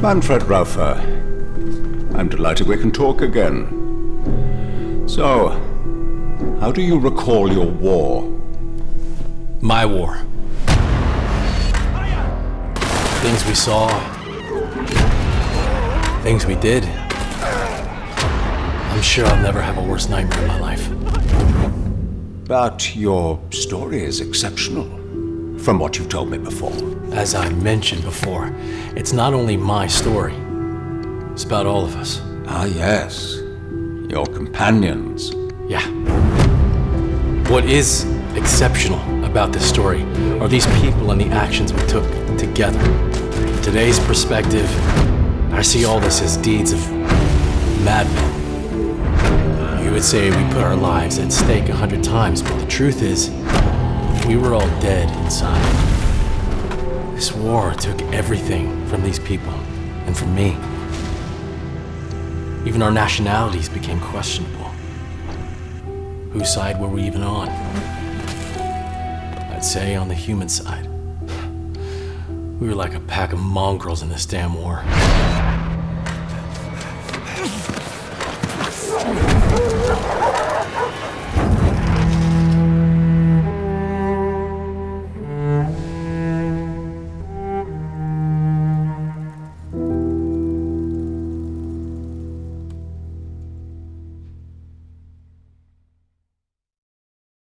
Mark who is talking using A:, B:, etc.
A: Manfred Raufer. I'm delighted we can talk again. So, how do you recall your war?
B: My war. Things we saw. Things we did. I'm sure I'll never have a worse nightmare in my life.
A: But your story is exceptional, from what you've told me before.
B: As I mentioned before, it's not only my story. It's about all of us.
A: Ah, yes. Your companions.
B: Yeah. What is exceptional about this story are these people and the actions we took together. From today's perspective, I see all this as deeds of madmen. You would say we put our lives at stake a hundred times, but the truth is, we were all dead inside. This war took everything from these people and from me. Even our nationalities became questionable. Whose side were we even on? I'd say on the human side. We were like a pack of mongrels in this damn war.